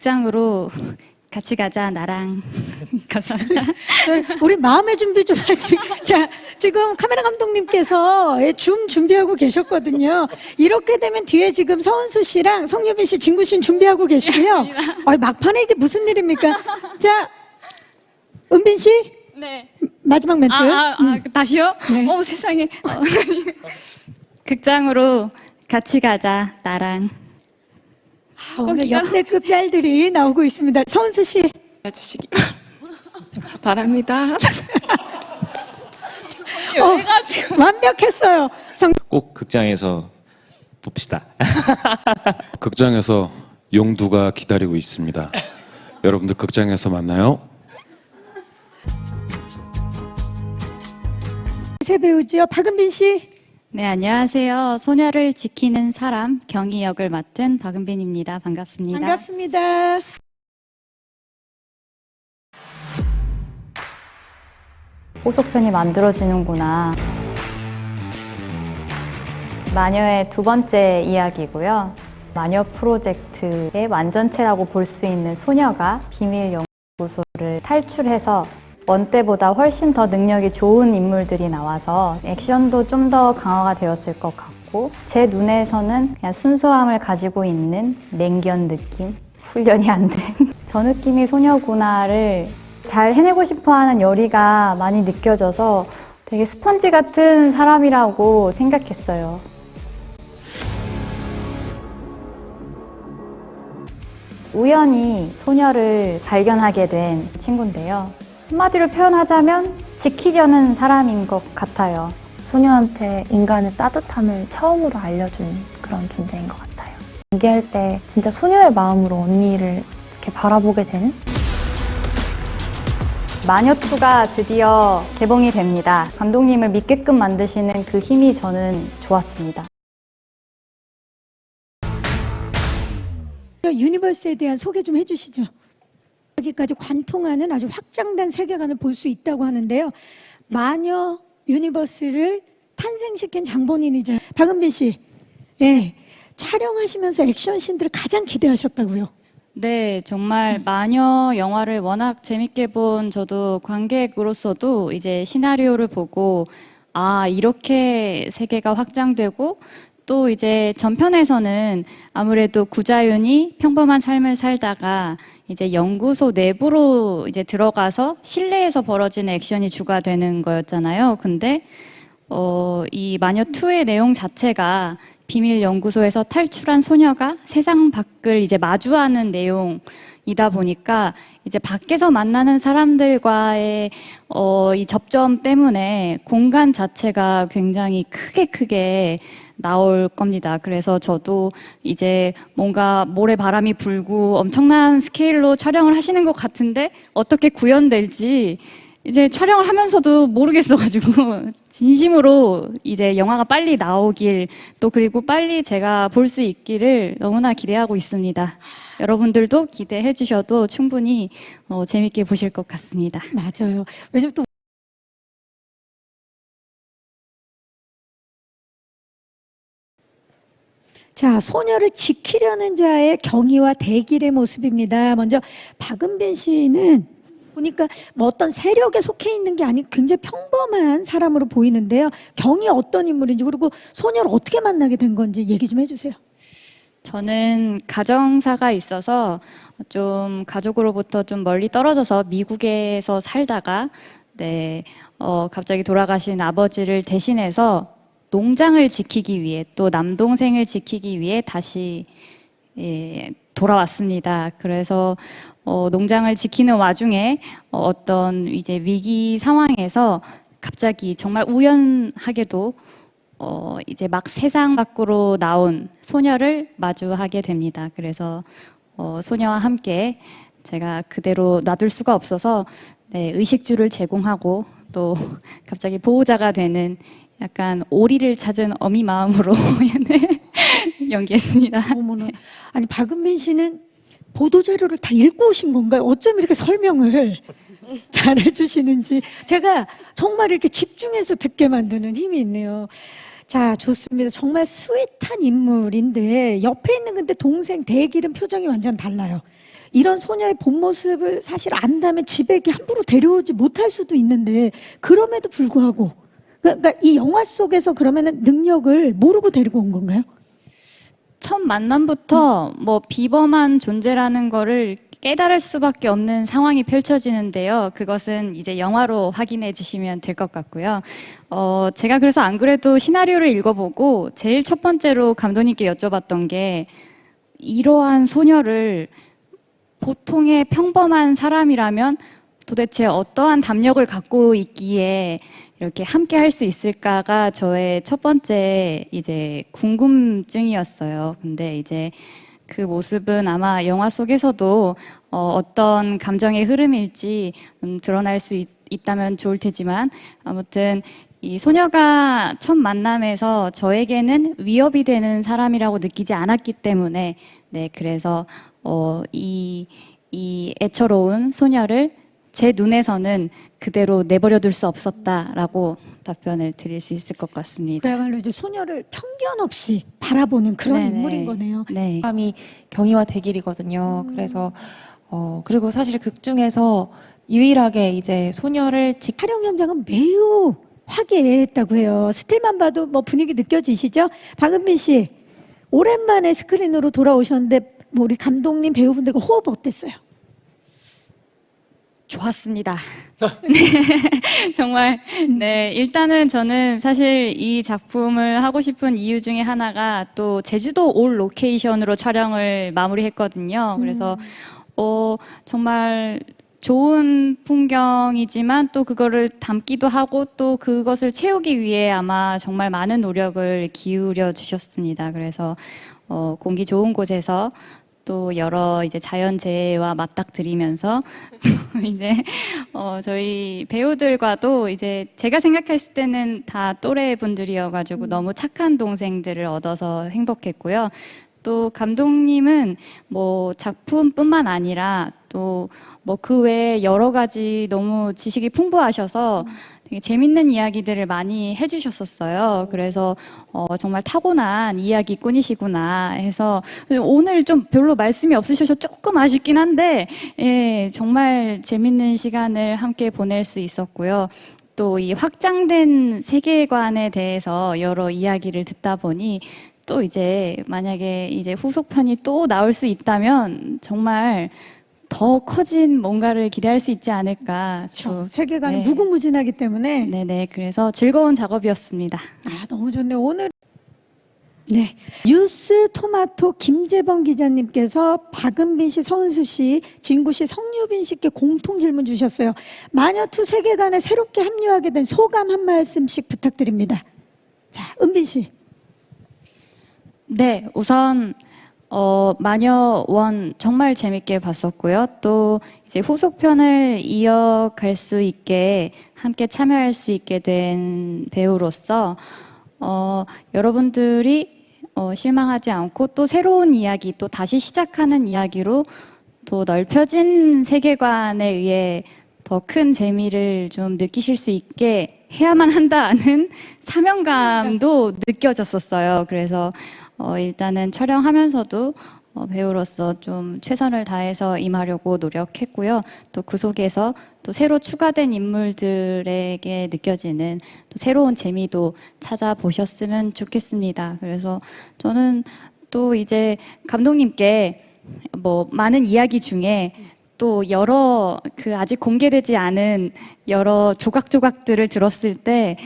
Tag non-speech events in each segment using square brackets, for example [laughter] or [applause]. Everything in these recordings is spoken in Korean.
극장으로 [laughs] 같이 가자 나랑 [laughs] 감사합니다. 네, 우리 마음의 준비 좀 하시. [laughs] 자, 지금 카메라 감독님께서 예, 줌 준비하고 계셨거든요. 이렇게 되면 뒤에 지금 서은수 씨랑 성유빈 씨, 진구 씨는 준비하고 계시고요. 아, 막판에 이게 무슨 일입니까? 자, 은빈 씨 네. 마지막 멘트. 아, 아, 아 다시요? 네. 어 세상에. 어. 극장으로 같이 가자 나랑. 아, 오늘 역대 급 짤들이 나오고 있습니다. 서은수 씨. 해주시기 [laughs] 바랍니다. 어, [laughs] 완벽했어요. 성, 꼭 극장에서 봅시다. [laughs] 극장에서 용두가 기다리고 있습니다. 여러분들 극장에서 만나요. 새 배우지요. 박은빈 씨. 네 안녕하세요. 소녀를 지키는 사람 경희 역을 맡은 박은빈입니다. 반갑습니다. 반갑습니다. 호속편이 만들어지는구나. 마녀의 두 번째 이야기고요. 마녀 프로젝트의 완전체라고 볼 수 있는 소녀가 비밀 연구소를 탈출해서 원 때보다 훨씬 더 능력이 좋은 인물들이 나와서 액션도 좀 더 강화가 되었을 것 같고 제 눈에서는 그냥 순수함을 가지고 있는 맹견 느낌? 훈련이 안 된. [laughs] 저 느낌이 소녀구나를 잘 해내고 싶어 하는 열의가 많이 느껴져서 되게 스펀지 같은 사람이라고 생각했어요. 우연히 소녀를 발견하게 된 친구인데요. 한마디로 표현하자면 지키려는 사람인 것 같아요. 소녀한테 인간의 따뜻함을 처음으로 알려준 그런 존재인 것 같아요. 연기할 때 진짜 소녀의 마음으로 언니를 이렇게 바라보게 되는? 마녀2가 드디어 개봉이 됩니다. 감독님을 믿게끔 만드시는 그 힘이 저는 좋았습니다. universe에 대한 소개 좀 해주시죠. 여기까지 관통하는 아주 확장된 세계관을 볼 수 있다고 하는데요. 마녀 universe를 탄생시킨 장본인이자 박은빈 씨, 예, 촬영하시면서 액션 씬들을 가장 기대하셨다고요. 네, 정말 마녀 영화를 워낙 재밌게 본 저도 관객으로서도 이제 시나리오를 보고 아, 이렇게 세계가 확장되고 또 이제 전편에서는 아무래도 구자윤이 평범한 삶을 살다가 이제 연구소 내부로 이제 들어가서 실내에서 벌어지는 액션이 주가 되는 거였잖아요. 근데 어, 이 마녀 2의 내용 자체가 비밀 연구소에서 탈출한 소녀가 세상 밖을 이제 마주하는 내용이다 보니까 이제 밖에서 만나는 사람들과의 어, 이 접점 때문에 공간 자체가 굉장히 크게 크게 나올 겁니다. 그래서 저도 이제 뭔가 모래 바람이 불고 엄청난 스케일로 촬영을 하시는 것 같은데 어떻게 구현될지 이제 촬영을 하면서도 모르겠어가지고 [laughs] 진심으로 이제 영화가 빨리 나오길 또 그리고 빨리 제가 볼 수 있기를 너무나 기대하고 있습니다. 여러분들도 기대해 주셔도 충분히 어, 재밌게 보실 것 같습니다. 맞아요. 왜냐면 또 자, 소녀를 지키려는 자의 경의와 대길의 모습입니다. 먼저 박은빈 씨는 보니까 뭐 어떤 세력에 속해 있는 게 아닌 굉장히 평범한 사람으로 보이는데요. 경이 어떤 인물인지 그리고 소녀를 어떻게 만나게 된 건지 얘기 좀 해주세요. 저는 가정사가 있어서 좀 가족으로부터 좀 멀리 떨어져서 미국에서 살다가 네, 어, 갑자기 돌아가신 아버지를 대신해서 농장을 지키기 위해 또 남동생을 지키기 위해 다시 예, 돌아왔습니다. 그래서 어, 농장을 지키는 와중에 어, 어떤 이제 위기 상황에서 갑자기 정말 우연하게도 어, 이제 막 세상 밖으로 나온 소녀를 마주하게 됩니다. 그래서 어, 소녀와 함께 제가 그대로 놔둘 수가 없어서 네, 의식주를 제공하고 또 [laughs] 갑자기 보호자가 되는 약간 오리를 찾은 어미 마음으로 [laughs] 네, 연기했습니다. 어머나. 아니 박은빈 씨는 보도 자료를 다 읽고 오신 건가요? 어쩜 이렇게 설명을 [laughs] 잘 해주시는지 제가 정말 이렇게 집중해서 듣게 만드는 힘이 있네요. 자, 좋습니다. 정말 스윗한 인물인데 옆에 있는 근데 동생 대길은 표정이 완전 달라요. 이런 소녀의 본 모습을 사실 안다면 집에 이렇게 함부로 데려오지 못할 수도 있는데 그럼에도 불구하고 그러니까 이 영화 속에서 그러면은 능력을 모르고 데리고 온 건가요? 첫 만남부터 뭐 비범한 존재라는 거를 깨달을 수밖에 없는 상황이 펼쳐지는데요. 그것은 이제 영화로 확인해 주시면 될 것 같고요. 어, 제가 그래서 안 그래도 시나리오를 읽어보고 제일 첫 번째로 감독님께 여쭤봤던 게 이러한 소녀를 보통의 평범한 사람이라면 도대체 어떠한 담력을 갖고 있기에 이렇게 함께 할 수 있을까가 저의 첫 번째 이제 궁금증이었어요. 근데 이제 그 모습은 아마 영화 속에서도 어, 어떤 감정의 흐름일지 음, 드러날 수 있, 있다면 좋을 테지만 아무튼 이 소녀가 첫 만남에서 저에게는 위협이 되는 사람이라고 느끼지 않았기 때문에 네 그래서 어, 이, 이 애처로운 소녀를 제 눈에서는 그대로 내버려둘 수 없었다라고 답변을 드릴 수 있을 것 같습니다. 그야말로 이제 소녀를 편견 없이 바라보는 그런 네네. 인물인 거네요. 네. 사람이 경희와 대길이거든요. 그래서 어 그리고 사실 극 중에서 유일하게 이제 소녀를 지 촬영 현장은 매우 화기애애했다고 해요. 스틸만 봐도 뭐 분위기 느껴지시죠? 박은빈 씨 오랜만에 스크린으로 돌아오셨는데 뭐 우리 감독님 배우분들과 호흡 어땠어요? 좋았습니다. [laughs] 네, 정말 네 일단은 저는 사실 이 작품을 하고 싶은 이유 중에 하나가 또 제주도 all location으로 촬영을 마무리했거든요. 그래서 어 정말 좋은 풍경이지만 또 그거를 담기도 하고 또 그것을 채우기 위해 아마 정말 많은 노력을 기울여 주셨습니다. 그래서 어 공기 좋은 곳에서 또 여러 이제 자연재해와 맞닥뜨리면서 또 [laughs] 이제 어 저희 배우들과도 이제 제가 생각했을 때는 다 또래 분들이어가지고 너무 착한 동생들을 얻어서 행복했고요. 또 감독님은 뭐 작품뿐만 아니라 또 뭐 그 외에 여러 가지 너무 지식이 풍부하셔서 되게 재밌는 이야기들을 많이 해주셨었어요. 그래서 어, 정말 타고난 이야기꾼이시구나 해서 오늘 좀 별로 말씀이 없으셔서 조금 아쉽긴 한데 예, 정말 재밌는 시간을 함께 보낼 수 있었고요. 또 이 확장된 세계관에 대해서 여러 이야기를 듣다 보니 또 이제 만약에 이제 후속편이 또 나올 수 있다면 정말 더 커진 뭔가를 기대할 수 있지 않을까. 그렇죠. 또, 세계관이 네. 무궁무진하기 때문에 네네. 그래서 즐거운 작업이었습니다. 아 너무 좋네요. 오늘 네 뉴스 토마토 김재범 기자님께서 박은빈 씨, 서은수 씨, 진구 씨, 성유빈 씨께 공통 질문 주셨어요. 마녀투 세계관에 새롭게 합류하게 된 소감 한 말씀씩 부탁드립니다. 자, 은빈 씨. 네, 우선 어, 마녀원 정말 재밌게 봤었고요. 또 이제 후속편을 이어갈 수 있게 함께 참여할 수 있게 된 배우로서 어, 여러분들이 어, 실망하지 않고 또 새로운 이야기, 또 다시 시작하는 이야기로 또 넓혀진 세계관에 의해 더 큰 재미를 좀 느끼실 수 있게 해야만 한다는 [laughs] 사명감도 느껴졌었어요. 그래서 어, 일단은 촬영하면서도 어, 배우로서 좀 최선을 다해서 임하려고 노력했고요. 또 그 속에서 또 새로 추가된 인물들에게 느껴지는 또 새로운 재미도 찾아보셨으면 좋겠습니다. 그래서 저는 또 이제 감독님께 뭐 많은 이야기 중에 또 여러 그 아직 공개되지 않은 여러 조각조각들을 들었을 때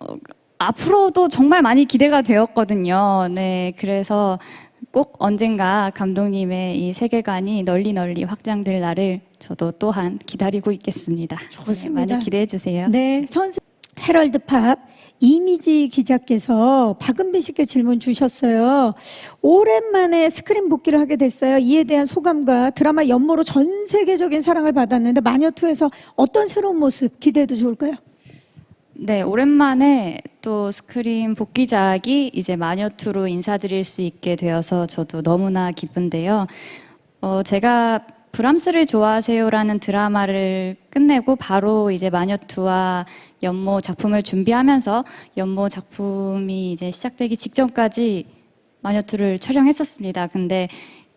어, 앞으로도 정말 많이 기대가 되었거든요. 네, 그래서 꼭 언젠가 감독님의 이 세계관이 널리 널리 확장될 날을 저도 또한 기다리고 있겠습니다. 좋습니다. 네, 많이 기대해 주세요. 네, 선수 헤럴드 팝 이미지 기자께서 박은빈 씨께 질문 주셨어요. 오랜만에 스크린 복귀를 하게 됐어요. 이에 대한 소감과 드라마 연모로 전 세계적인 사랑을 받았는데 마녀2에서 어떤 새로운 모습 기대해도 좋을까요? 네, 오랜만에 또 스크린 복귀작이 이제 마녀2로 인사드릴 수 있게 되어서 저도 너무나 기쁜데요. 어, 제가 브람스를 좋아하세요라는 드라마를 끝내고 바로 이제 마녀2와 연모 작품을 준비하면서 연모 작품이 이제 시작되기 직전까지 마녀2를 촬영했었습니다. 근데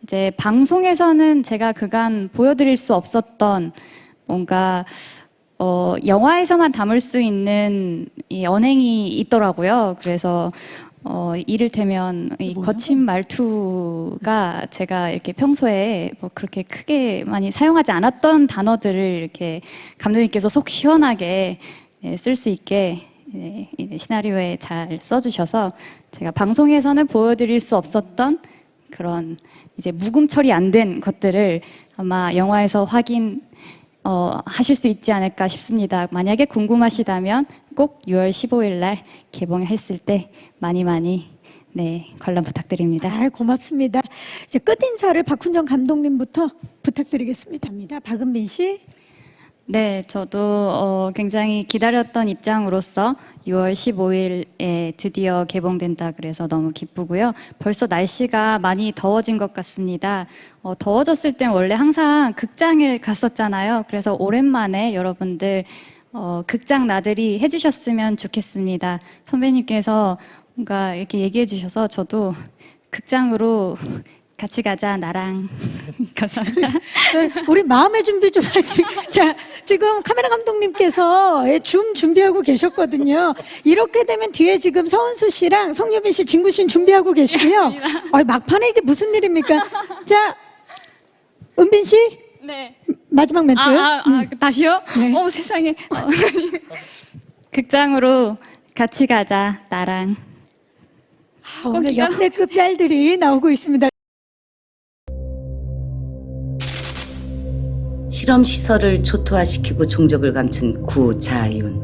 이제 방송에서는 제가 그간 보여드릴 수 없었던 뭔가 어, 영화에서만 담을 수 있는 이 언행이 있더라고요. 그래서 어, 이를테면 이 거친 말투가 제가 이렇게 평소에 뭐 그렇게 크게 많이 사용하지 않았던 단어들을 이렇게 감독님께서 속 시원하게 예, 쓸수 있게 예, 이 시나리오에 잘 써주셔서 제가 방송에서는 보여드릴 수 없었던 그런 이제 묵음 처리 안 된 것들을 아마 영화에서 확인 어, 하실 수 있지 않을까 싶습니다. 만약에 궁금하시다면 꼭 6월 15일 날 개봉했을 때 많이 많이 네 관람 부탁드립니다. 아, 고맙습니다. 이제 끝 인사를 박훈정 감독님부터 부탁드리겠습니다. 박은빈 씨. 네, 저도 어, 굉장히 기다렸던 입장으로서 6월 15일에 드디어 개봉된다 그래서 너무 기쁘고요. 벌써 날씨가 많이 더워진 것 같습니다. 어, 더워졌을 땐 원래 항상 극장을 갔었잖아요. 그래서 오랜만에 여러분들 어, 극장 나들이 해주셨으면 좋겠습니다. 선배님께서 뭔가 이렇게 얘기해 주셔서 저도 극장으로 같이 가자 나랑 [laughs] 감사합니다. 네, 우리 마음의 준비 좀 하시. 자, 지금 카메라 감독님께서 예, 줌 준비하고 계셨거든요. 이렇게 되면 뒤에 지금 서은수 씨랑 성유빈 씨, 진구 씨는 준비하고 계시고요. 아, 막판에 이게 무슨 일입니까? 자, 은빈 씨 네. 마지막 멘트. 아, 아, 아 다시요? 네. 어 세상에. 어. [laughs] 극장으로 같이 가자 나랑. 아, 오늘 역대급 짤들이 나오고 있습니다. 실험 시설을 초토화시키고 종적을 감춘 구자윤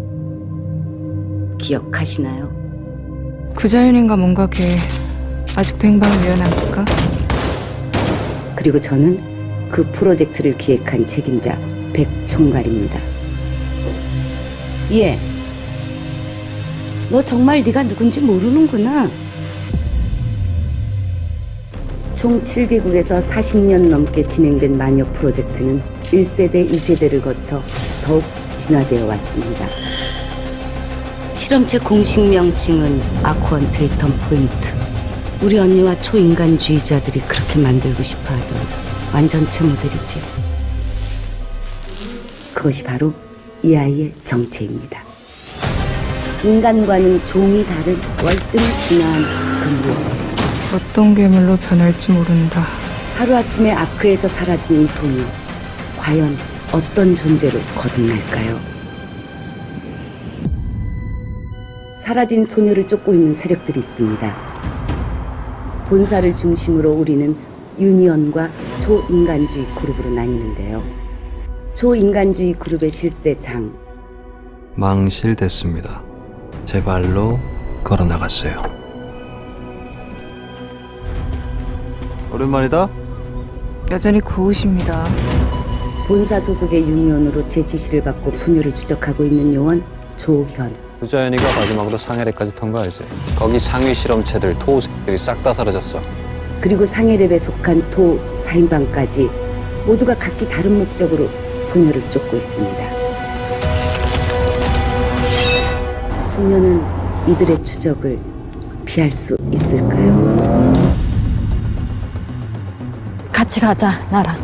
기억하시나요? 구자윤인가 뭔가 걔 아직도 행방을 미연합니까? 그리고 저는 그 프로젝트를 기획한 책임자 백총괄입니다. 예. 너 정말 네가 누군지 모르는구나. 총 7개국에서 40년 넘게 진행된 마녀 프로젝트는 1세대, 2세대를 거쳐 더욱 진화되어 왔습니다. 실험체 공식 명칭은 아쿠언 데이터 포인트. 우리 언니와 초인간주의자들이 그렇게 만들고 싶어 하던 완전체 모델이지. 그것이 바로 이 아이의 정체입니다. 인간과는 종이 다른 월등히 진화한 근본. 어떤 괴물로 변할지 모른다. 하루아침에 아크에서 사라진 이 소녀. 과연 어떤 존재로 거듭날까요? 사라진 소녀를 쫓고 있는 세력들이 있습니다. 본사를 중심으로 우리는 유니언과 초인간주의 그룹으로 나뉘는데요. 초인간주의 그룹의 실세 장, 망실됐습니다. 제 발로 걸어 나갔어요. 오랜만이다. 여전히 고우십니다. 본사 소속의 유니언으로 제 지시를 받고 소녀를 추적하고 있는 요원 조현. 구자연이가 마지막으로 상해례까지 탄 거 알지? 거기 상위 실험체들 토우새들이 싹 다 사라졌어. 그리고 상해랩에 속한 토 4인방까지 모두가 각기 다른 목적으로 소녀를 쫓고 있습니다. 소녀는 이들의 추적을 피할 수 있을까요? 같이 가자, 나랑.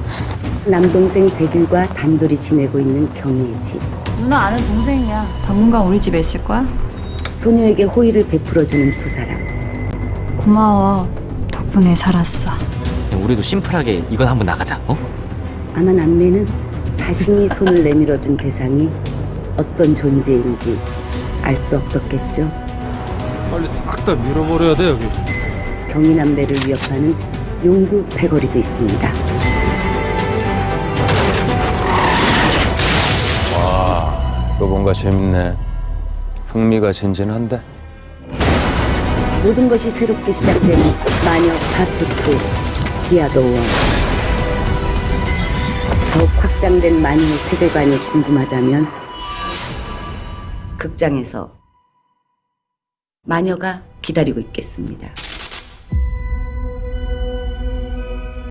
남동생 백일과 단둘이 지내고 있는 경희의 집. 누나 아는 동생이야. 당분간 우리 집에 있을 거야? 소녀에게 호의를 베풀어주는 두 사람. 고마워. 덕분에 살았어. 우리도 심플하게 이건 한번 나가자. 어? 아마 남매는 자신이 손을 내밀어준 대상이 어떤 존재인지 알 수 없었겠죠. 빨리 싹 다 밀어버려야 돼 여기. 경희 남매를 위협하는 용두 패거리도 있습니다. 뭔가 재밌네. 흥미가 진진한데. 모든 것이 새롭게 시작되는 마녀 파트 2 디아도 원 더욱 확장된 마녀의 세계관이 궁금하다면 극장에서 마녀가 기다리고 있겠습니다.